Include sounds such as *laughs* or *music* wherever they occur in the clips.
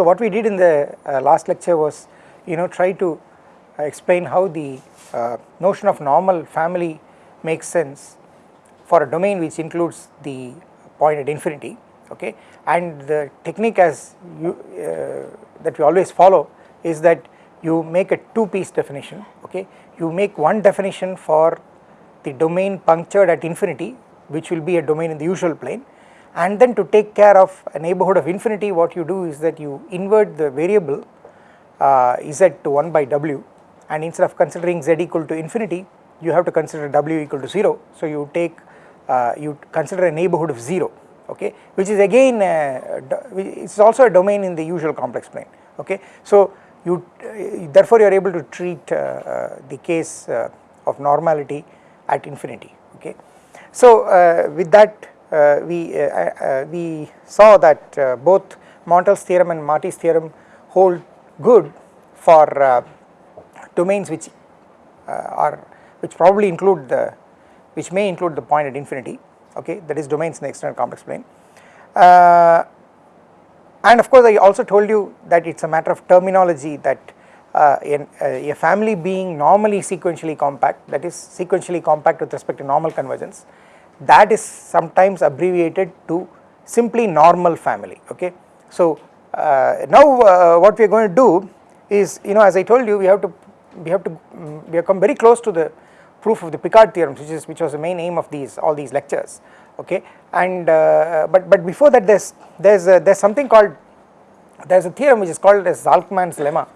So, uh, what we did in the uh, last lecture was you know try to explain how the uh, notion of normal family makes sense for a domain which includes the point at infinity okay? And the technique as you uh, that we always follow is that you make a two piece definition okay? You make one definition for the domain punctured at infinity which will be a domain in the usual plane and then to take care of a neighborhood of infinity what you do is that you invert the variable uh, z to 1 by w and instead of considering z equal to infinity you have to consider w equal to 0 so you take uh, you consider a neighborhood of 0 okay which is again uh, it's also a domain in the usual complex plane okay. So you uh, therefore you are able to treat uh, uh, the case of normality at infinity okay. So with that Uh, we uh, uh, we saw that both Montel's theorem and Marty's theorem hold good for domains which are which probably include the which may include the point at infinity okay? That is domains in the extended complex plane. Uh, and of course I also told you that it is a matter of terminology that uh, in, uh, a family being normally sequentially compact that is sequentially compact with respect to normal convergence that is sometimes abbreviated to simply normal family okay. So uh, now uh, what we are going to do is you know as I told you we have to we have to we have come very close to the proof of the Picard theorem which is which was the main aim of these all these lectures okay and uh, but but before that there's there's a, there's something called there's a theorem which is called as Zalcman's lemma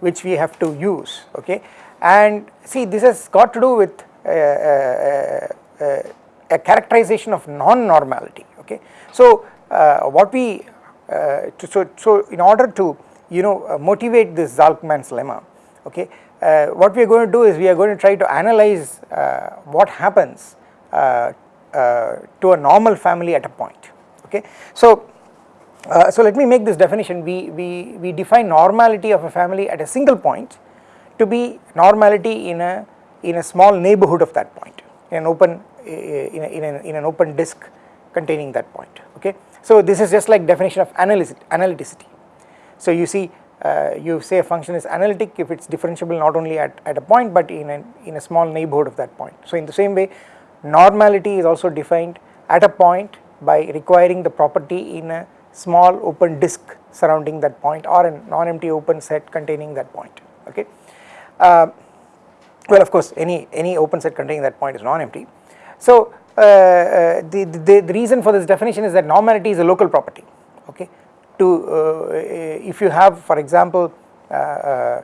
which we have to use okay and see this has got to do with uh, uh, uh a characterization of non-normality okay so uh, what we uh, to, so so in order to you know motivate this Zalcman's lemma okay what we are going to do is we are going to try to analyze what happens uh, to a normal family at a point okay. So, uh, so let me make this definition we, we, we define normality of a family at a single point to be normality in a in a small neighborhood of that point in an open in, a, in, a, in an open disk containing that point okay. So this is just like definition of analyticity. So you see uh, you say a function is analytic if it is differentiable not only at, at a point but in a, in a small neighborhood of that point. So in the same way Normality is also defined at a point by requiring the property in a small open disk surrounding that point or a non-empty open set containing that point okay. Uh, well of course any any open set containing that point is non-empty. So uh, uh, the, the, the reason for this definition is that normality is a local property okay to uh, if you have for example uh, uh,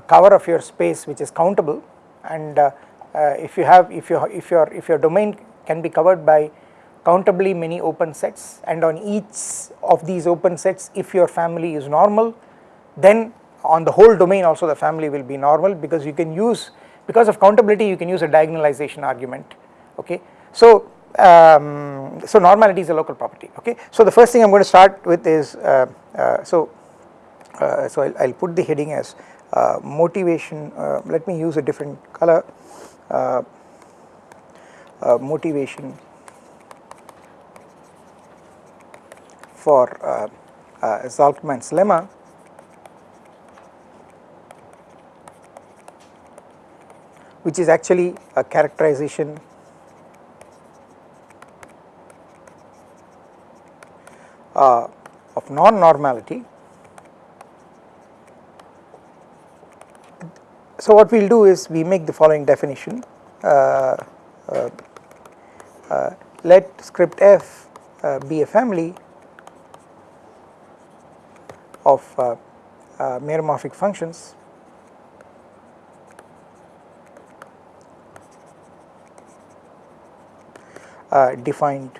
a cover of your space which is countable and uh, if you have if you if your if your domain can be covered by countably many open sets and on each of these open sets if your family is normal then on the whole domain also the family will be normal because you can use because of countability you can use a diagonalization argument okay? So um, so normality is a local property okay? So the first thing i'm going to start with is uh, uh, so uh, so I'll, I'll, put the heading as uh, motivation uh, let me use a different color uh, motivation for uh, lemma which is actually a characterization. Uh, of non-normality. So what we will do is we make the following definition. Uh, uh, uh, let script f uh, be a family of uh, meromorphic functions defined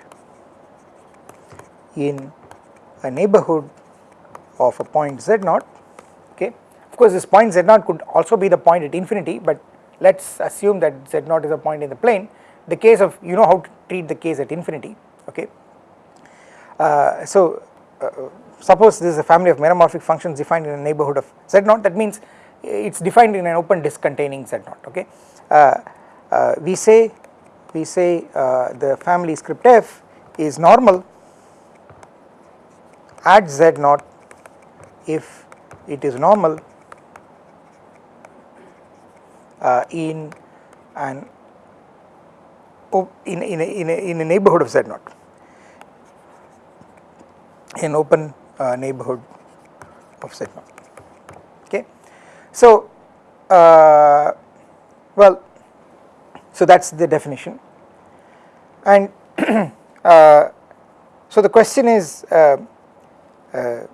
in a neighborhood of a point z naught okay. Of course this point z naught could also be the point at infinity but let us assume that z naught is a point in the plane the case of you know how to treat the case at infinity okay. Uh, so uh, suppose this is a family of meromorphic functions defined in a neighborhood of z naught that means it is defined in an open disk containing z naught okay. Uh, uh we say we say uh, the family script f is normal at z naught if it is normal uh, in an in, in, a, in, a, in a neighborhood of z naught in open uh, neighborhood of z naught okay. So uh, well so that is the definition. And *clears throat* uh, so the question is uh, uh,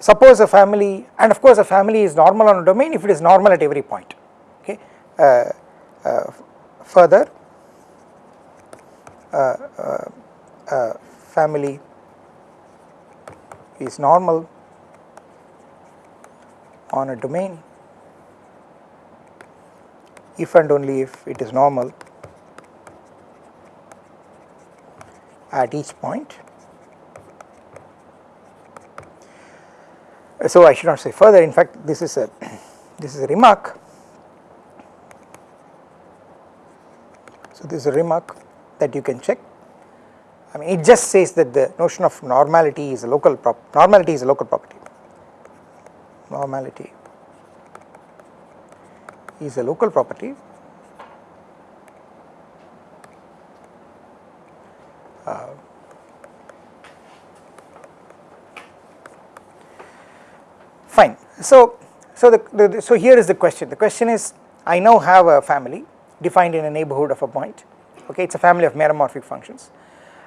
suppose a family and of course a family is normal on a domain if it is normal at every point okay? Uh, uh, further uh, family is normal on a domain if and only if it is normal at each point. So I should not say further in fact this is a *clears throat* this is a remark. So this is a remark that you can check. I mean it just says that the notion of normality is a local prop normality is a local property. Normality is a local property. Uh, fine. So so the, the, so here is the question. The question is I now have a family defined in a neighborhood of a point. Okay it's a family of meromorphic functions.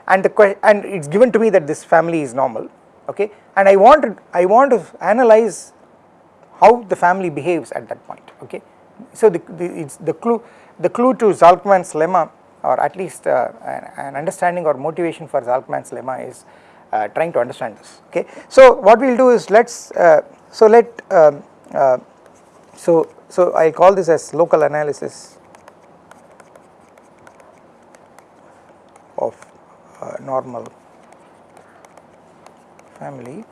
And the and it's given to me that this family is normal. Okay and I want to I want to analyze how the family behaves at that point. Okay so the, the, the clue the clue to Zalcman's lemma or at least uh, an, understanding or motivation for Zalcman's lemma is uh, trying to understand this okay. So what we will do is let us uh, so let um, uh, so so I call this as local analysis of uh, normal family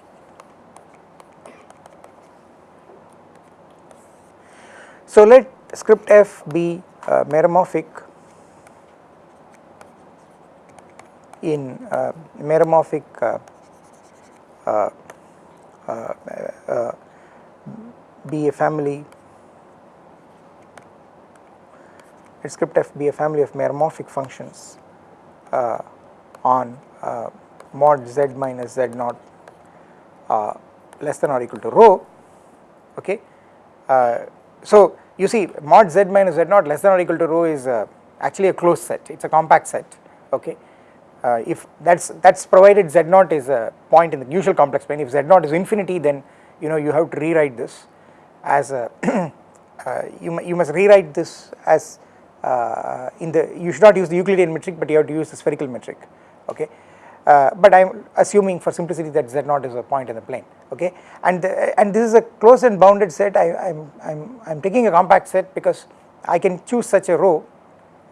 So let script f be uh, meromorphic in uh, meromorphic uh, uh, uh, be a family. Let script f be a family of meromorphic functions on mod z minus z naught less than or equal to rho okay so you see mod z minus z naught less than or equal to rho is uh, actually a closed set. It is a compact set okay? Uh, if that is that is provided z naught is a point in the usual complex plane. If z naught is infinity then you know you have to rewrite this as a *clears throat* uh, you, you must rewrite this as uh, in the you should not use the Euclidean metric but you have to use the spherical metric okay uh, but I am assuming for simplicity that z naught is a point in the plane okay? And the, and this is a closed and bounded set. I am I'm, I'm I'm taking a compact set because I can choose such a rho.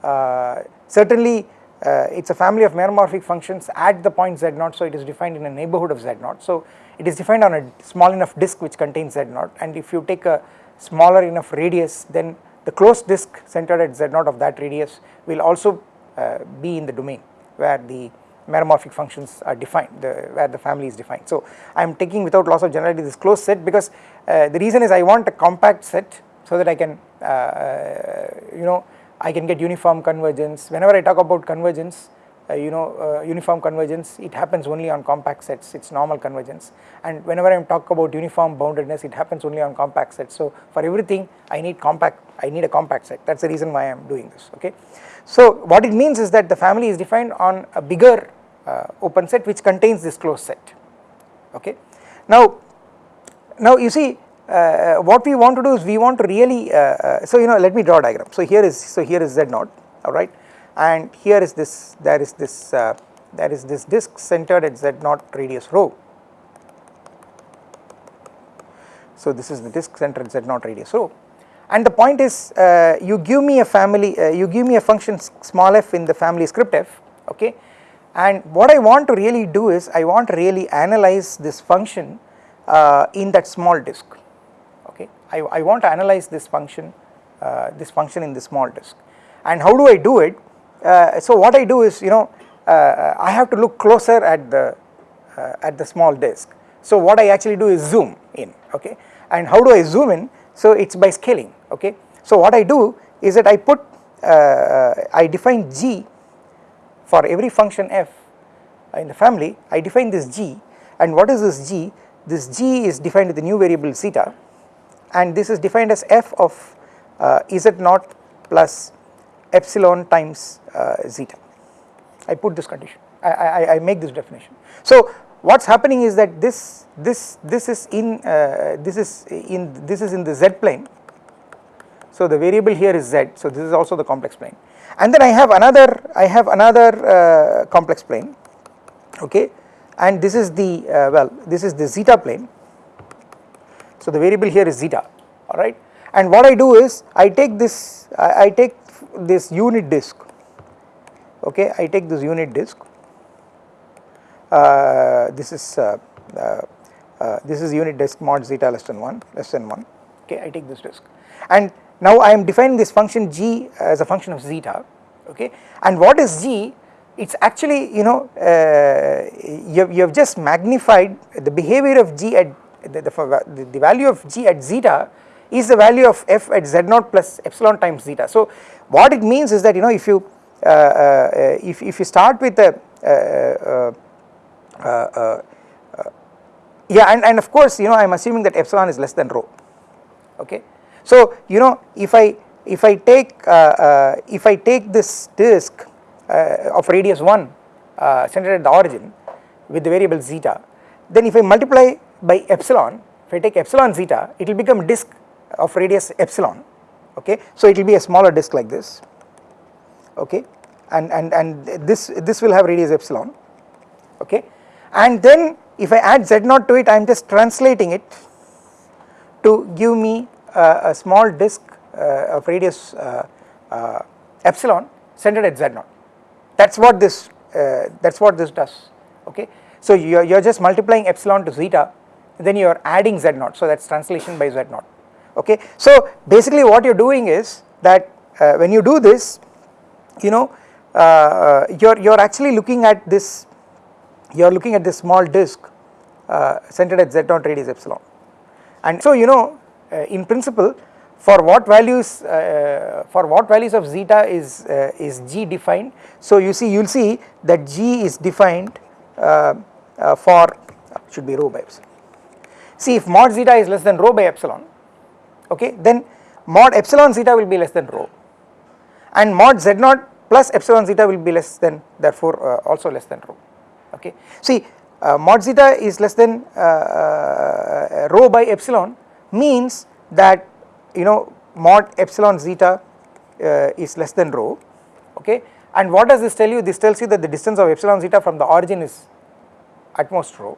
Uh, certainly uh, it is a family of meromorphic functions at the point z naught so it is defined in a neighborhood of z naught. So it is defined on a small enough disk which contains z naught. And if you take a smaller enough radius then the closed disk centered at z naught of that radius will also uh, be in the domain where the meromorphic functions are defined the, where the family is defined. So I am taking without loss of generality this closed set because uh, the reason is I want a compact set so that I can uh, uh, you know I can get uniform convergence. Whenever I talk about convergence uh, you know uh, uniform convergence it happens only on compact sets. It is normal convergence. And whenever I am talk about uniform boundedness it happens only on compact sets. So for everything I need compact I need a compact set. That is the reason why I am doing this okay. So what it means is that the family is defined on a bigger open set which contains this closed set. Okay. Now, now you see uh, what we want to do is we want to really uh, uh so you know let me draw a diagram. So here is so here is z naught alright and here is this there is this uh, there is this disk centered at z naught radius rho. So this is the disk centered at z naught radius rho. And the point is uh, you give me a family uh, you give me a function small f in the family script f okay and what I want to really do is I want to really analyze this function uh, in that small disk. Okay? I, I want to analyze this function uh, this function in the small disk. And how do I do it? Uh, so what I do is you know uh, I have to look closer at the uh, at the small disk. So what I actually do is zoom in. Okay? And how do I zoom in? So it is by scaling. Okay. So what I do is that I put uh, I define g for every function f in the family I define this g. And what is this g? This g is defined with the new variable zeta and this is defined as f of uh, z naught plus epsilon times uh, zeta. I put this condition. I, I, I make this definition. So what is happening is that this this this is in uh, this is in this is in the z plane. So the variable here is z. So this is also the complex plane and then I have another I have another uh, complex plane okay? And this is the uh, well this is the zeta plane. So the variable here is zeta alright and what I do is I take this I, I take this unit disk okay? I take this unit disk. Uh, this is uh, uh, uh, this is unit disk mod zeta less than 1 less than 1 okay? I take this disk. And now I am defining this function g as a function of zeta okay and what is g it is actually you know uh, you, have, you have just magnified the behavior of g at the, the, the value of g at zeta is the value of f at z naught plus epsilon times zeta. So what it means is that you know if you uh, uh, if, if you start with a uh, uh, uh, yeah and, and of course you know I am assuming that epsilon is less than rho okay. So you know if I if I take uh, uh, if I take this disk uh, of radius 1 centered at the origin with the variable zeta then if I multiply by epsilon if I take epsilon zeta it will become disk of radius epsilon okay? So it will be a smaller disk like this okay? And and and this this will have radius epsilon okay? And then if I add z naught to it I am just translating it to give me uh, a small disk uh, of radius uh, uh epsilon centered at z naught that is what this uh, that is what this does okay. So you are, you are just multiplying epsilon to zeta then you are adding z naught so that is translation by z naught okay. So basically what you are doing is that uh, when you do this you know you are you are actually looking at this you are looking at this small disk uh, centered at z naught radius epsilon and so you know uh, in principle for what values uh, for what values of zeta is uh, is g defined? So you see you will see that g is defined uh, uh, for should be rho by epsilon. See if mod zeta is less than rho by epsilon okay then mod epsilon zeta will be less than rho. And mod z naught plus epsilon zeta will be less than therefore also less than rho okay. See uh, mod zeta is less than uh, uh, rho by epsilon means that you know mod epsilon zeta uh, is less than rho okay? And what does this tell you? This tells you that the distance of epsilon zeta from the origin is at most rho.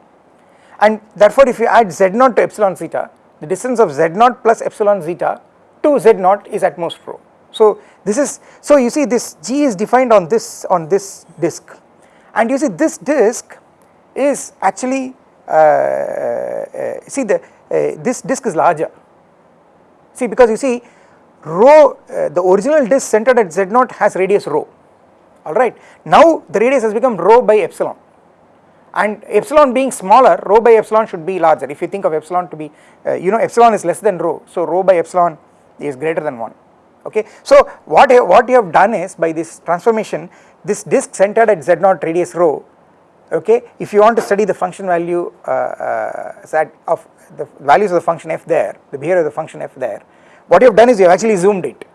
And therefore if you add z naught to epsilon zeta the distance of z naught plus epsilon zeta to z naught is at most rho. So this is so you see this g is defined on this on this disk. And you see this disk is actually uh, uh, see the this disk is larger. See because you see rho uh, the original disk centered at z naught has radius rho. Alright now the radius has become rho by epsilon. And epsilon being smaller rho by epsilon should be larger. If you think of epsilon to be uh, you know epsilon is less than rho. So rho by epsilon is greater than 1 okay. So what what you have done is by this transformation this disk centered at z naught radius rho okay? If you want to study the function value uh, uh, of the values of the function f there the behavior of the function f there what you have done is you have actually zoomed it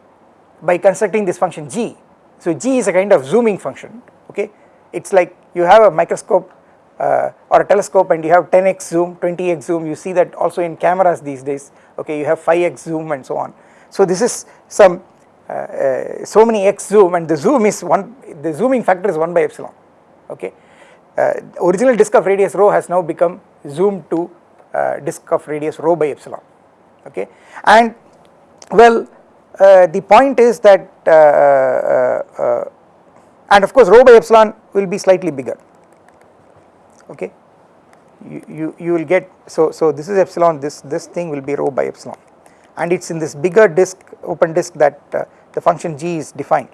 by constructing this function g. So g is a kind of zooming function okay? It is like you have a microscope uh, or a telescope and you have 10x zoom 20x zoom. You see that also in cameras these days okay? You have 5x zoom and so on. So this is some uh, uh, so many x zoom and the zoom is 1 the zooming factor is 1 by epsilon okay. Uh, original disk of radius rho has now become zoomed to disk of radius rho by epsilon okay? And well the point is that and of course rho by epsilon will be slightly bigger okay? You, you, you will get so so this is epsilon this this thing will be rho by epsilon. And it is in this bigger disk open disk that uh, the function g is defined.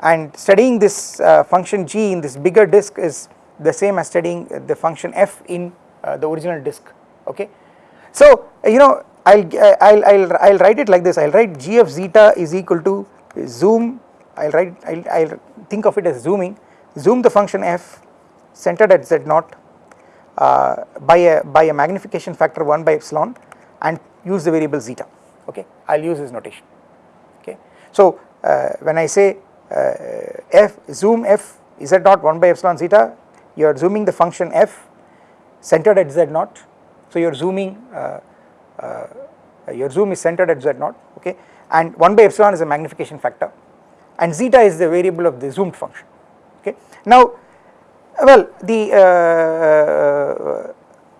And studying this uh, function g in this bigger disk is the same as studying the function f in uh, the original disk okay. So you know I'll, I'll, I'll, I'll write it like this I'll write g of zeta is equal to zoom I'll write I'll, I'll think of it as zooming zoom the function f centered at z naught uh, by a by a magnification factor 1 by epsilon and use the variable zeta okay I'll use this notation okay. So uh, when I say uh, f zoom f z naught 1 by epsilon zeta you are zooming the function f centered at z naught so you are zooming uh, uh, your zoom is centered at z naught okay and 1 by epsilon is a magnification factor and zeta is the variable of the zoomed function okay. Now well the uh,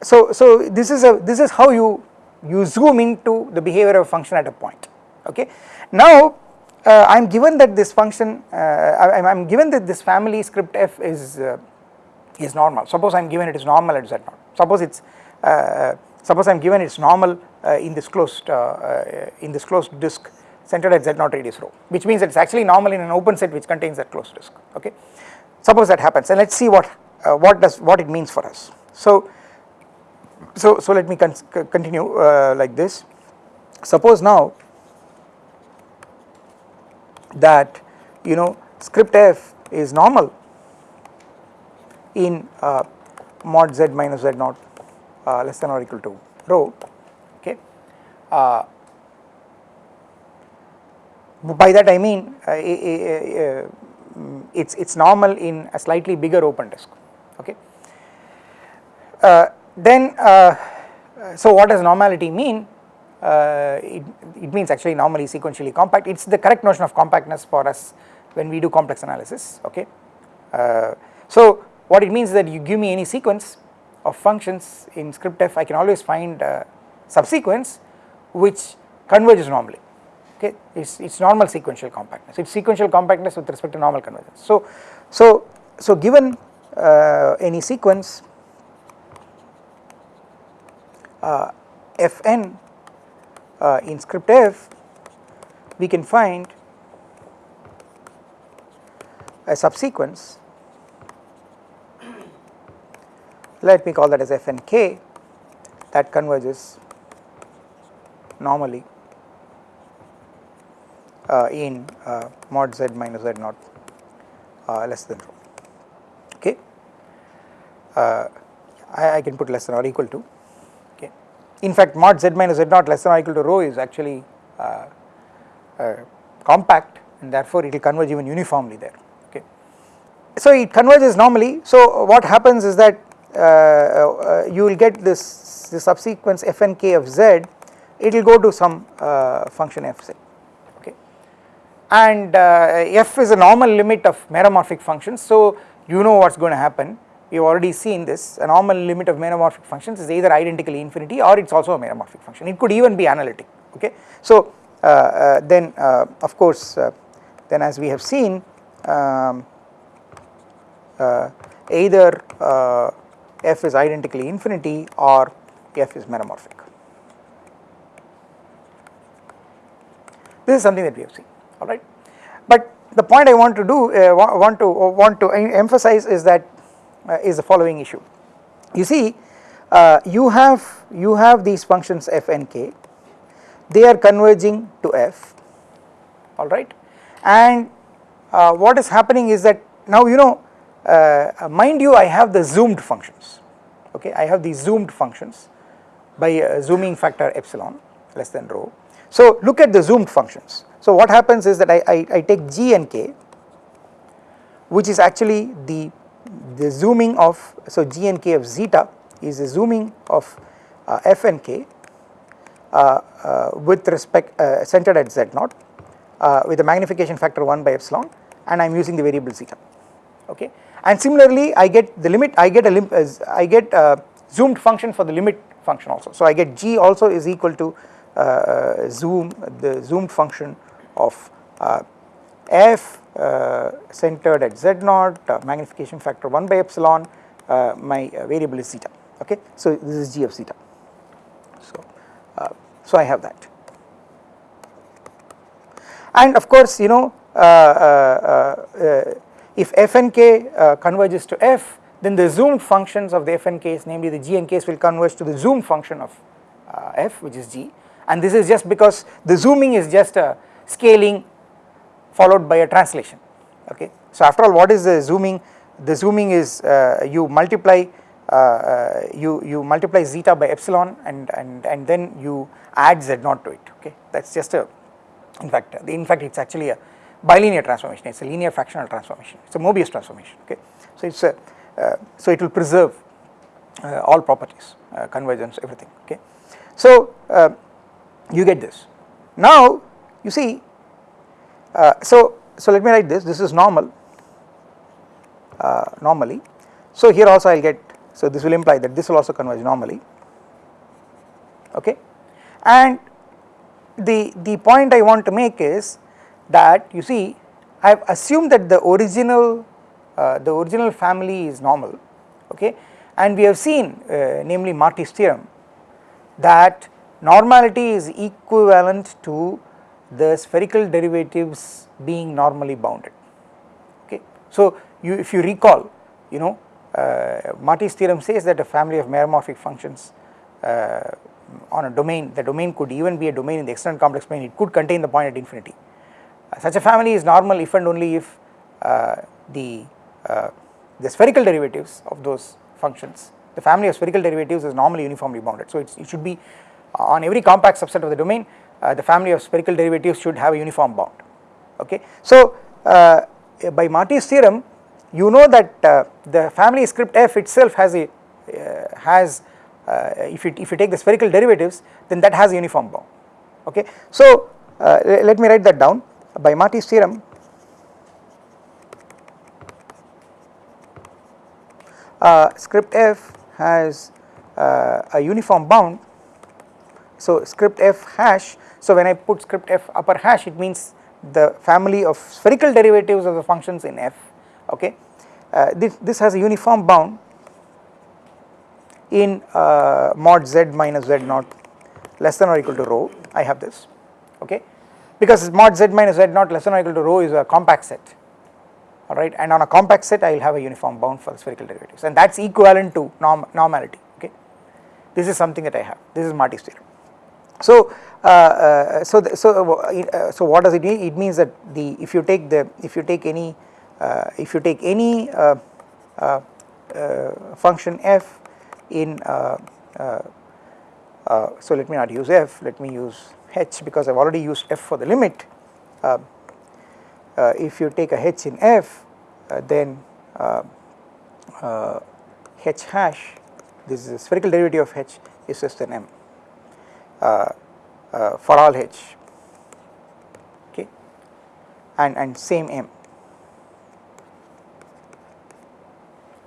so so this is a this is how you you zoom into the behavior of a function at a point okay. Now uh, I am given that this function uh, I am given that this family script f is uh, is normal. Suppose I am given it is normal at z naught suppose it is uh, suppose I am given it is normal uh, in this closed in this closed disk centered at z naught radius rho which means it is actually normal in an open set which contains that closed disk okay? Suppose that happens and let us see what uh, what does what it means for us. So so so let me con continue uh, like this. Suppose now that you know script f is normal in uh, mod z minus z naught uh, less than or equal to rho. Okay. Uh, by that I mean uh, it's it's normal in a slightly bigger open disk. Okay. Uh, then uh, so what does normality mean? Uh, it, it means actually normally sequentially compact. It's the correct notion of compactness for us when we do complex analysis. Okay. So what it means is that you give me any sequence of functions in script f I can always find a subsequence which converges normally. Okay? It's, it's normal sequential compactness. It's sequential compactness with respect to normal convergence. So so so given uh, any sequence uh, fn uh, in script f we can find a subsequence let me call that as fnk that converges normally uh, in uh, mod z minus z naught uh, less than rho. Okay? I, I, can put less than or equal to. Okay? In fact mod z minus z naught less than or equal to rho is actually compact and therefore it will converge even uniformly there. Okay? So it converges normally. So what happens is that uh, uh, you will get this, this subsequence fnk of z it will go to some uh, function fz okay. And uh, f is a normal limit of meromorphic functions. So you know what is going to happen. We have already seen this. A normal limit of meromorphic functions is either identically infinity or it is also a meromorphic function. It could even be analytic okay. So uh, uh, then uh, of course uh, then as we have seen um, uh, either f is identically infinity or f is meromorphic this is something that we have seen alright. But the point I want to do uh, want to want to emphasize is that uh, is the following issue. You see uh, you have you have these functions f and k they are converging to f alright and uh, what is happening is that now you know uh, mind you I have the zoomed functions. Okay I have these zoomed functions by uh, zooming factor epsilon less than rho. So look at the zoomed functions. So what happens is that I, I, I take G and K which is actually the, the zooming of so G and K of zeta is the zooming of uh, F and K uh, uh, with respect uh, centered at Z naught with a magnification factor 1 by epsilon and I am using the variable zeta okay? And similarly I get the limit I get a lim uh, I get a zoomed function for the limit function also. So I get G also is equal to uh, uh, zoom the zoomed function of uh, f uh, centered at z naught uh, magnification factor 1 by epsilon my variable is zeta okay? So this is g of zeta so so I have that. And of course you know if f and k converges to f then the zoomed functions of the fn case namely the g n case will converge to the zoom function of uh, f which is g. And this is just because the zooming is just a scaling followed by a translation okay. So after all what is the zooming? The zooming is uh, you multiply uh, uh, you you multiply zeta by epsilon and and and then you add z naught to it okay? That is just a in fact in fact it is actually a bilinear transformation. It is a linear fractional transformation. It is a Mobius transformation okay. So it is a uh, so it will preserve uh, all properties uh, convergence everything okay. So you get this. Now you see so so let me write this. This is normal normally. So here also I will get so this will imply that this will also converge normally okay? And the the point I want to make is that you see I have assumed that the original uh, the original family is normal okay and we have seen uh, namely Marty's theorem that normality is equivalent to the spherical derivatives being normally bounded okay. So you if you recall you know uh, Marty's theorem says that a family of meromorphic functions uh, on a domain the domain could even be a domain in the extended complex plane it could contain the point at infinity such a family is normal if and only if uh, the uh, the spherical derivatives of those functions the family of spherical derivatives is normally uniformly bounded. So it should be on every compact subset of the domain uh, the family of spherical derivatives should have a uniform bound. Okay? So uh, by Marty's theorem you know that uh, the family script f itself has a has if you if you take the spherical derivatives then that has a uniform bound. Okay? So let me write that down by Marty's theorem uh, script f has uh, a uniform bound. So script f hash so when I put script f upper hash it means the family of spherical derivatives of the functions in f okay? Uh, this, this has a uniform bound in uh, mod z minus z naught less than or equal to rho. I have this okay because mod z minus z naught less than or equal to rho is a compact set. Alright and on a compact set I will have a uniform bound for the spherical derivatives. And that is equivalent to norm normality okay? This is something that I have. This is Marty's theorem. So uh, uh, so so uh, so what does it mean? It means that the if you take the if you take any uh, if you take any uh, uh, function f in so let me not use f let me use h because I have already used f for the limit. Uh, if you take a h in f uh, then uh, h hash this is a spherical derivative of h is less than m for all h. Okay? And and same m.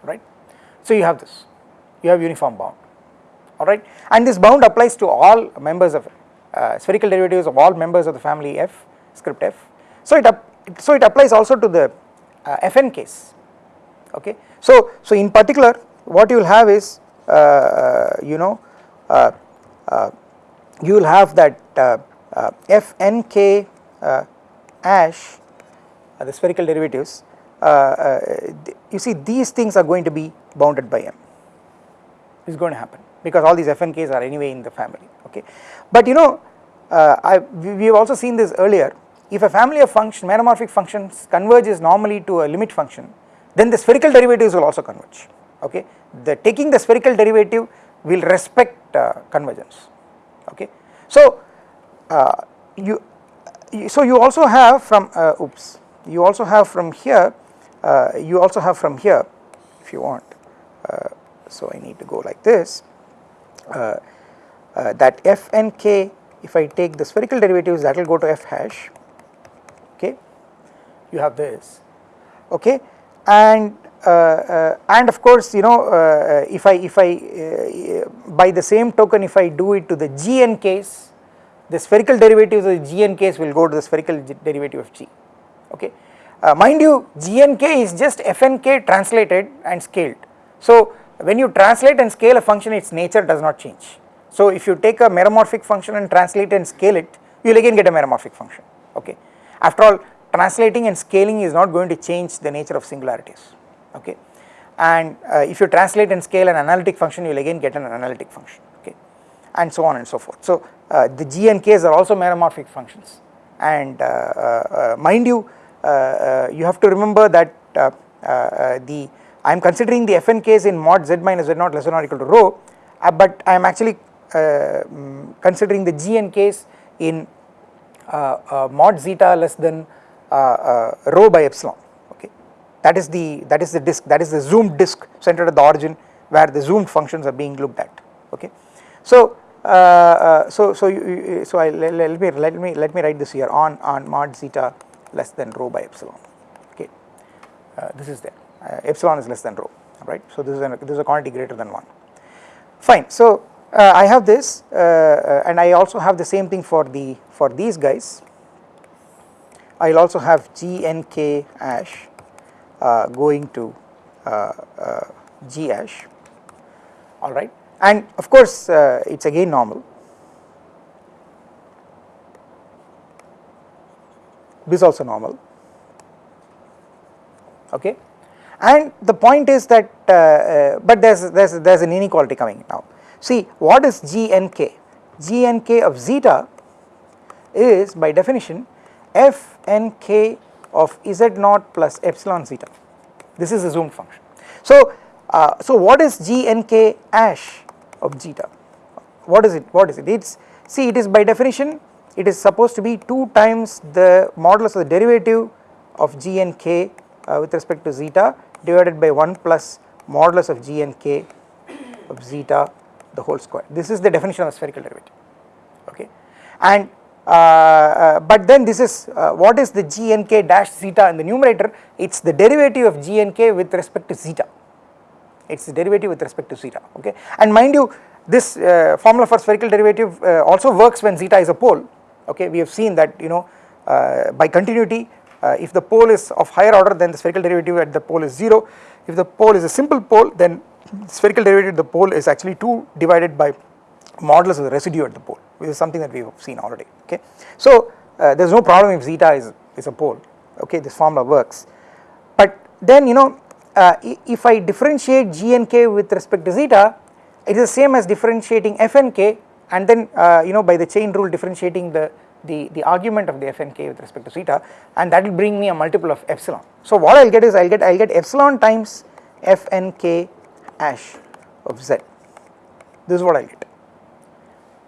Right so you have this. You have uniform bound. Alright? And this bound applies to all members of uh, spherical derivatives of all members of the family f script f. So it so it applies also to the uh, fn case. Okay? So so in particular what you will have is uh, uh you know uh, uh, you will have that fnk ash the spherical derivatives you see these things are going to be bounded by m. Is going to happen because all these fnks are anyway in the family okay. But you know I, we have also seen this earlier. If a family of function meromorphic functions converges normally to a limit function then the spherical derivatives will also converge okay. The taking the spherical derivative will respect uh, convergence okay. So uh, you so you also have from uh, oops you also have from here uh, you also have from here if you want uh, so I need to go like this uh, that f and k if I take the spherical derivatives that will go to f hash okay? You have this okay? And uh, uh, and of course you know uh, if I if I uh, by the same token if I do it to the gn case the spherical derivatives of the gn case will go to the spherical derivative of g okay? Uh, mind you gnk is just fnk translated and scaled. So when you translate and scale a function its nature does not change so if you take a meromorphic function and translate and scale it you will again get a meromorphic function okay? After all translating and scaling is not going to change the nature of singularities okay? And uh, if you translate and scale an analytic function you will again get an analytic function okay? And so on and so forth. So uh, the g and k's are also meromorphic functions. And uh, uh, mind you you have to remember that the I am considering the fn k's in mod z minus z naught less than or equal to rho but I am actually um, considering the g and k's in mod zeta less than rho by epsilon okay? That is the that is the disk that is the zoomed disk centered at the origin where the zoomed functions are being looked at okay? So uh, uh, so so you, so I let, let, me let me let me write this here on on mod zeta less than rho by epsilon okay? Uh, this is there. Uh, epsilon is less than rho right? So this is an, this is a quantity greater than 1 fine. So uh, I have this uh, and I also have the same thing for the for these guys. I will also have g n k ash uh, going to uh, uh, G hash alright and of course it is again normal. This also normal. Okay? And the point is that uh, uh, but there's there's there's an inequality coming now see what is gnk gnk of zeta is by definition fnk of z naught plus epsilon zeta. This is a zoomed function. So, uh, so what is g n k ash of zeta? What is it? What is it? It is see it is by definition it is supposed to be 2 times the modulus of the derivative of g n k uh, with respect to zeta divided by 1 plus modulus of g n k of zeta the whole square. This is the definition of spherical derivative okay? And uh, uh, but then this is uh, what is the gnk dash zeta in the numerator? It is the derivative of gnk with respect to zeta. It is the derivative with respect to zeta okay? And mind you this uh, formula for spherical derivative uh, also works when zeta is a pole okay? We have seen that you know uh, by continuity if the pole is of higher order then the spherical derivative at the pole is 0 if the pole is a simple pole then spherical derivative at the pole is actually 2 divided by modulus of the residue at the pole which is something that we have seen already okay. So uh, there is no problem if zeta is, is a pole okay this formula works but then you know uh, if I differentiate g and k with respect to zeta it is the same as differentiating f and k and then uh, you know by the chain rule differentiating the the, the argument of the f and k with respect to zeta and that will bring me a multiple of epsilon. So what I will get is I will get I will get epsilon times f and k of z. This is what I get.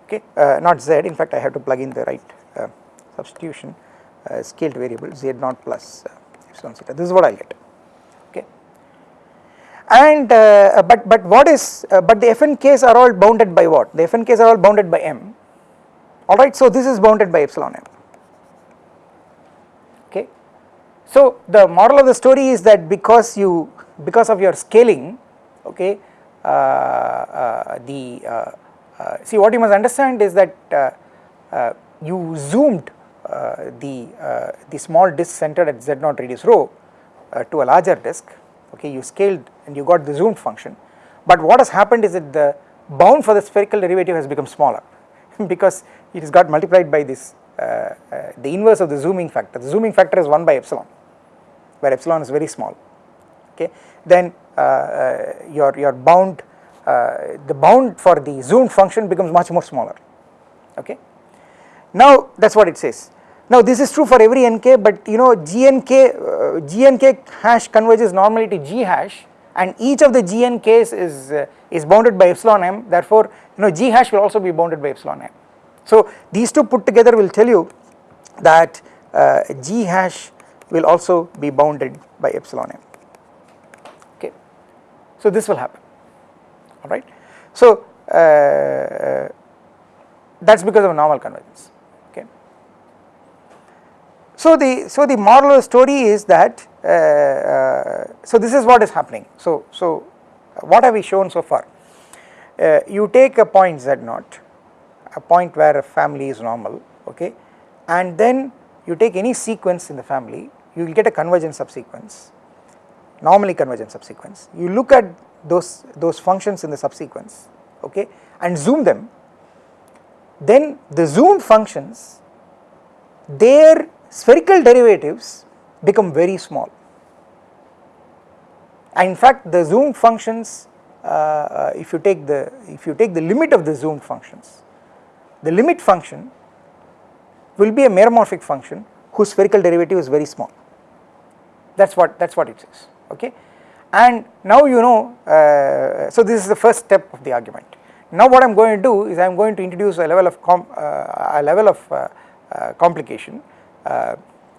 Okay uh, not z. In fact I have to plug in the right uh, substitution uh, scaled variable z naught plus uh, epsilon zeta this is what I get. Okay. And uh, but but what is uh, but the fn k's are all bounded by what? The fn k's are all bounded by m. Alright so this is bounded by epsilon m. Okay. So the moral of the story is that because you because of your scaling okay? The uh, see what you must understand is that uh, uh, you zoomed the the small disk centered at z naught radius rho to a larger disk okay? You scaled and you got the zoomed function. But what has happened is that the bound for the spherical derivative has become smaller *laughs* because it has got multiplied by this uh, uh, the inverse of the zooming factor. The zooming factor is 1 by epsilon where epsilon is very small okay then uh, your your bound uh, the bound for the zoomed function becomes much more smaller okay. Now that is what it says. Now this is true for every nk but you know gnk, uh, gnk hash converges normally to g hash and each of the gnks is, uh, is bounded by epsilon m therefore you know g hash will also be bounded by epsilon m. So these two put together will tell you that uh, g hash will also be bounded by epsilon m. So this will happen. Alright. So uh, that is because of normal convergence. Okay. So the so the moral of the story is that uh, uh, so this is what is happening. So so what have we shown so far? Uh, you take a point z naught a point where a family is normal okay? And then you take any sequence in the family you will get a convergent subsequence normally convergent subsequence. You look at those, those functions in the subsequence okay and zoom them then the zoomed functions their spherical derivatives become very small. And in fact the zoomed functions uh, if you take the if you take the limit of the zoomed functions the limit function will be a meromorphic function whose spherical derivative is very small. That is what that is what it says okay? And now you know uh, so this is the first step of the argument. Now what I am going to do is I am going to introduce a level of uh, a level of uh, uh complication uh,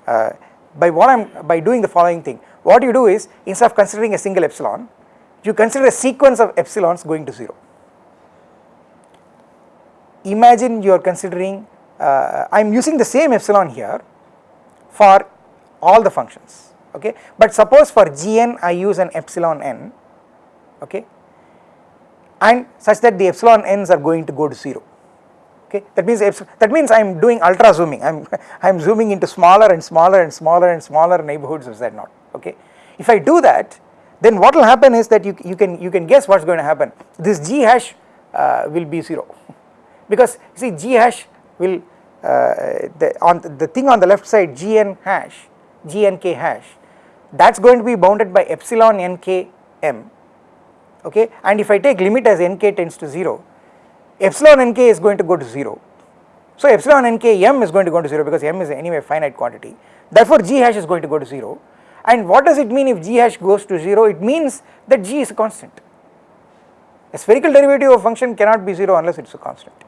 uh, by what I am by doing the following thing. What you do is instead of considering a single epsilon you consider a sequence of epsilons going to 0 imagine you are considering I am using the same epsilon here for all the functions okay? But suppose for gn I use an epsilon n okay? And such that the epsilon n's are going to go to 0 okay? That means that means I am doing ultra zooming. I am *laughs* I am zooming into smaller and smaller and smaller and smaller neighborhoods of z0 okay? If I do that then what will happen is that you, you can you can guess what is going to happen. This g hash uh, will be 0 *laughs* because see g hash will uh, the on the thing on the left side gn hash gnk hash that is going to be bounded by epsilon nk m. Okay? And if I take limit as nk tends to 0 epsilon nk is going to go to 0 so epsilon nk m is going to go to 0 because m is anyway finite quantity. Therefore g hash is going to go to 0 and what does it mean if g hash goes to 0 it means that g is a constant. A spherical derivative of function cannot be 0 unless it is a constant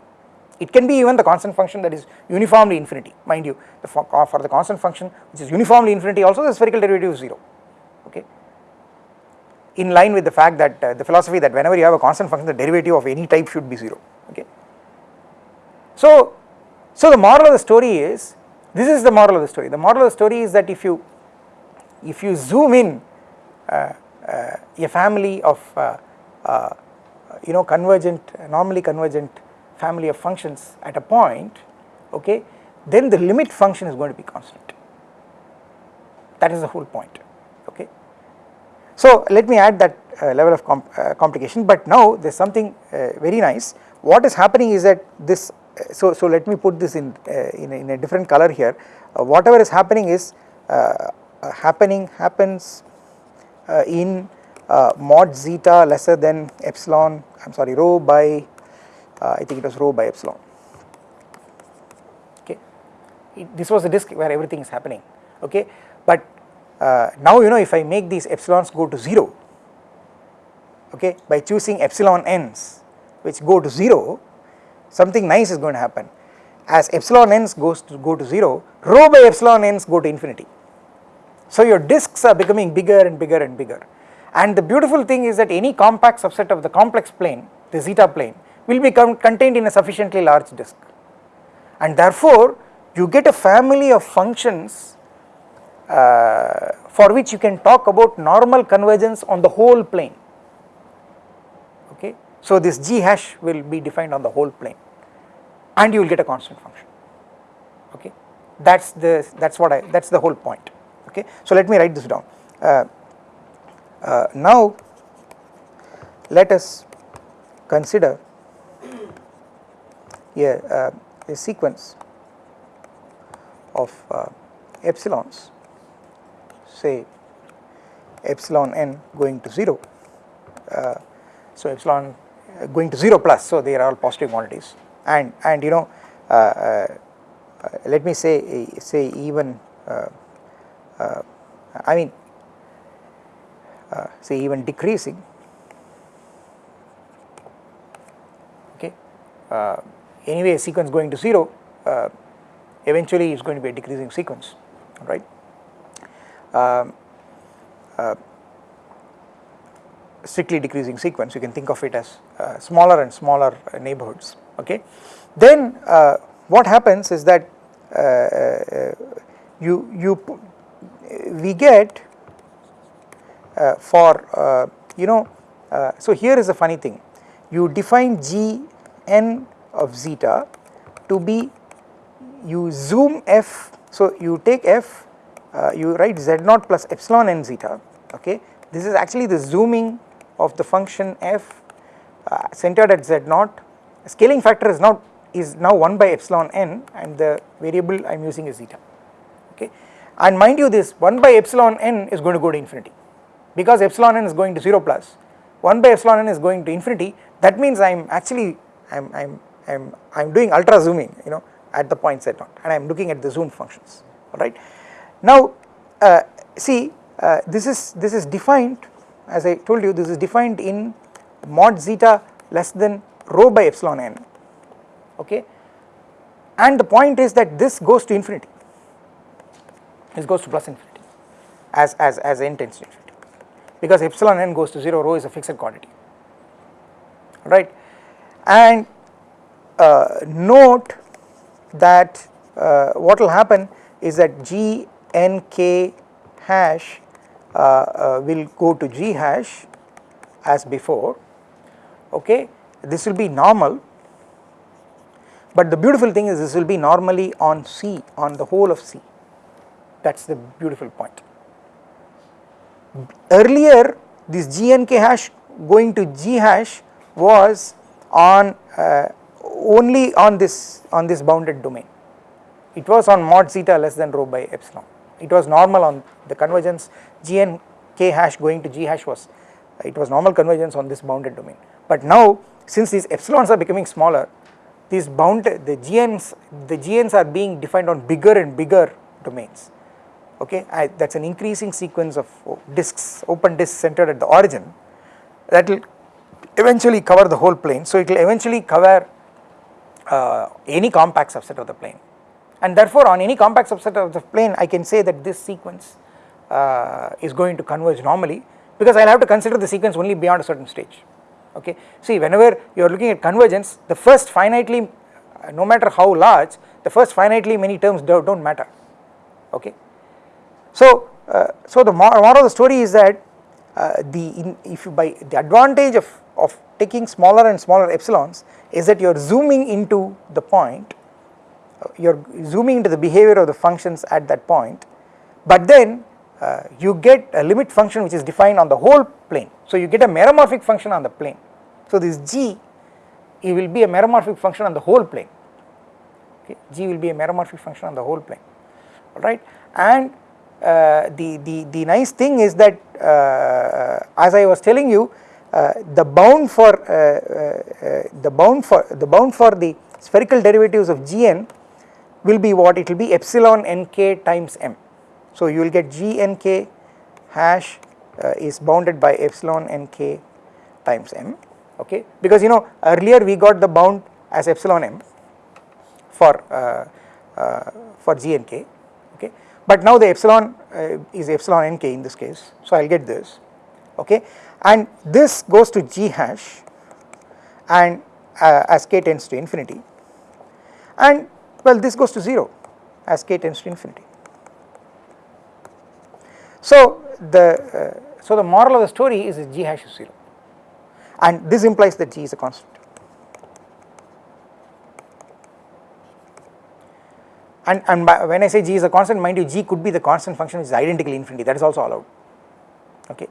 it can be even the constant function that is uniformly infinity. Mind you the for, for the constant function which is uniformly infinity also the spherical derivative is 0 okay? In line with the fact that uh, the philosophy that whenever you have a constant function the derivative of any type should be 0 okay. So, so the moral of the story is this is the moral of the story. The moral of the story is that if you if you zoom in uh, uh, a family of uh, uh, you know convergent normally convergent family of functions at a point okay then the limit function is going to be constant. That is the whole point okay. So let me add that uh, level of comp uh, complication but now there is something uh, very nice. What is happening is that this uh, so so let me put this in uh, in a, in, a, different color here. Uh, whatever is happening is happening happens in mod zeta lesser than epsilon I am sorry rho by I think it was rho by epsilon. Okay. This was the disk where everything is happening. Okay. But uh, now you know if I make these epsilons go to 0 okay by choosing epsilon n's which go to 0 something nice is going to happen. As epsilon n's goes to go to 0 rho by epsilon n's go to infinity. So your disks are becoming bigger and bigger and bigger. And the beautiful thing is that any compact subset of the complex plane the zeta plane will be contained in a sufficiently large disk. And therefore you get a family of functions uh, for which you can talk about normal convergence on the whole plane. Okay. So this g hash will be defined on the whole plane and you will get a constant function. Okay? That is the that is what I that is the whole point. Okay. So let me write this down. Uh, uh, now let us consider a, uh, a sequence of uh, epsilons say epsilon n going to 0 uh, so epsilon uh, going to 0 plus so they are all positive quantities. And and you know uh, uh, let me say say even I mean say even decreasing okay anyway a sequence going to 0 uh, eventually is going to be a decreasing sequence right? Um, uh, strictly decreasing sequence you can think of it as uh, smaller and smaller neighborhoods okay? Then uh, what happens is that uh, uh, you you we get for you know so here is a funny thing. You define g n of zeta to be you zoom f so you take f uh, you write z naught plus epsilon n zeta okay? This is actually the zooming of the function f uh, centered at z naught. Scaling factor is now is now 1 by epsilon n and the variable I am using is zeta okay? And mind you this 1 by epsilon n is going to go to infinity. Because epsilon n is going to 0 plus 1 by epsilon n is going to infinity that means I am actually I am I am I am I am doing ultra zooming you know at the point z naught and I am looking at the zoom functions alright. Now uh, see uh, this is this is defined as I told you this is defined in mod zeta less than rho by epsilon n okay? And the point is that this goes to infinity. This goes to plus infinity as as as n tends to infinity. Because epsilon n goes to 0 rho is a fixed quantity right and uh, note that uh, what will happen is that g n k hash uh, uh, will go to g hash as before. Okay? This will be normal. But the beautiful thing is this will be normally on C on the whole of C. That is the beautiful point. Earlier this gnk hash going to g hash was on uh, only on this on this bounded domain. It was on mod zeta less than rho by epsilon. It was normal on the convergence gn k hash going to g hash was it was normal convergence on this bounded domain. But now since these epsilons are becoming smaller these bound the GNs the GNs are being defined on bigger and bigger domains. Okay? That is an increasing sequence of disks open disks centered at the origin. That will eventually cover the whole plane. So it will eventually cover uh, any compact subset of the plane and therefore on any compact subset of the plane I can say that this sequence uh, is going to converge normally because I will have to consider the sequence only beyond a certain stage okay. See whenever you are looking at convergence the first finitely uh, no matter how large the first finitely many terms do not matter okay. So, uh, so the moral of the story is that uh, the in, if you by the advantage of, of taking smaller and smaller epsilons is that you are zooming into the point uh, you are zooming into the behavior of the functions at that point but then uh, you get a limit function which is defined on the whole plane. So you get a meromorphic function on the plane. So this g it will be a meromorphic function on the whole plane okay g will be a meromorphic function on the whole plane alright and the, the, the nice thing is that uh, as I was telling you uh, the bound for uh, uh, the bound for the bound for the spherical derivatives of gn will be what? It will be epsilon nk times m. So you will get gnk hash uh, is bounded by epsilon nk times m okay? Because you know earlier we got the bound as epsilon m for uh, uh, for gnk but now the epsilon uh, is epsilon nk in this case. So I will get this. Okay? And this goes to g hash and uh, as k tends to infinity. And well this goes to 0 as k tends to infinity. So the uh, so the moral of the story is g hash is 0 and this implies that g is a constant. And, and when I say g is a constant mind you g could be the constant function which is identically infinity. That is also allowed. Okay.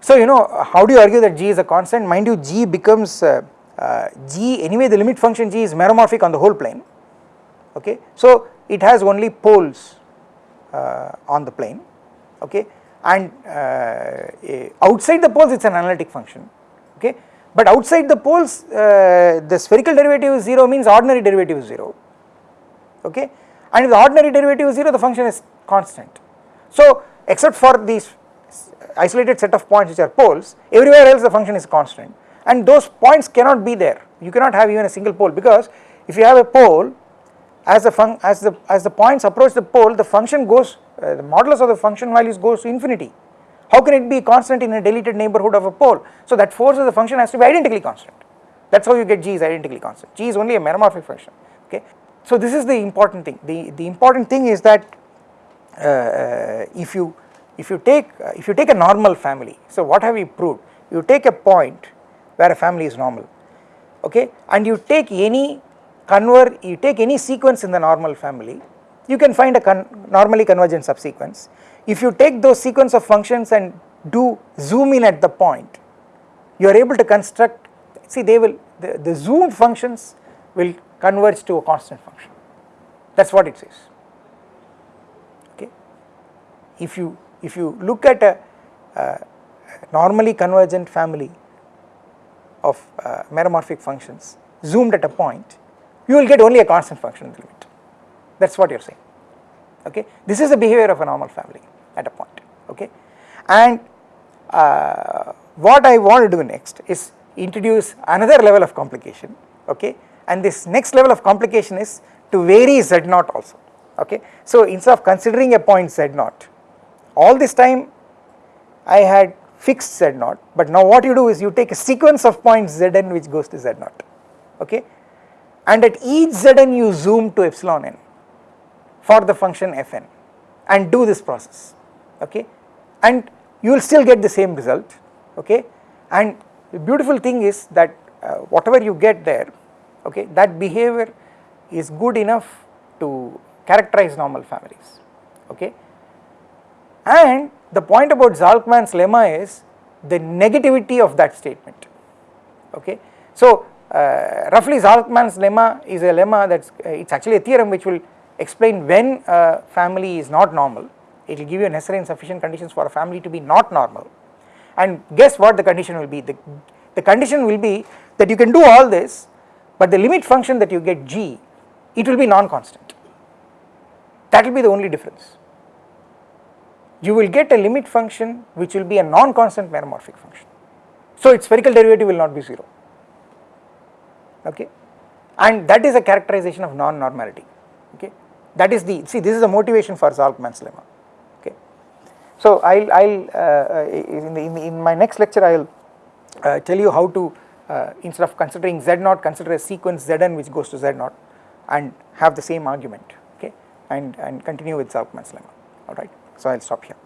So you know how do you argue that g is a constant? Mind you g becomes uh, uh, g anyway the limit function g is meromorphic on the whole plane. Okay. So it has only poles uh, on the plane. Okay. And uh, outside the poles it is an analytic function. Okay. But outside the poles uh, the spherical derivative is 0 means ordinary derivative is 0 okay? And if the ordinary derivative is 0 the function is constant. So except for these isolated set of points which are poles everywhere else the function is constant. And those points cannot be there. You cannot have even a single pole because if you have a pole as the fun as the as the points approach the pole the function goes uh, the modulus of the function values goes to infinity. How can it be constant in a deleted neighborhood of a pole? So that forces the function has to be identically constant. That is how you get g is identically constant. G is only a meromorphic function okay so this is the important thing. The the important thing is that uh, uh if you if you take uh, if you take a normal family so what have we proved? You take a point where a family is normal okay? And you take any convert you take any sequence in the normal family you can find a con normally convergent subsequence. If you take those sequence of functions and do zoom in at the point you are able to construct see they will the, the zoomed functions will converge to a constant function. That is what it says. Okay? If you if you look at a normally convergent family of uh, meromorphic functions zoomed at a point you will get only a constant function in the limit. That is what you are saying. Okay? This is the behavior of a normal family at a point. Okay? And uh, what I want to do next is introduce another level of complication. Okay and this next level of complication is to vary z naught also okay. So instead of considering a point z naught all this time I had fixed z naught but now what you do is you take a sequence of points zn which goes to z naught okay? And at each zn you zoom to epsilon n for the function fn and do this process okay? And you will still get the same result okay? And the beautiful thing is that uh, whatever you get there okay that behavior is good enough to characterize normal families okay. And the point about Zalcman's lemma is the negativity of that statement okay. So uh, roughly Zalcman's lemma is a lemma that is uh, it is actually a theorem which will explain when a family is not normal. It will give you necessary and sufficient conditions for a family to be not normal. And guess what the condition will be? The, the condition will be that you can do all this but the limit function that you get g it will be non-constant. That will be the only difference. You will get a limit function which will be a non-constant meromorphic function. So its spherical derivative will not be 0 okay? And that is a characterization of non-normality. Okay? That is the see this is the motivation for Zalcman's lemma. Okay? So I'll I'll uh, uh in, the, in, the, in my next lecture I'll uh, tell you how to uh, instead of considering z naught consider a sequence zn which goes to z naught and have the same argument okay and and continue with Zalcman's lemma. Alright so I'll stop here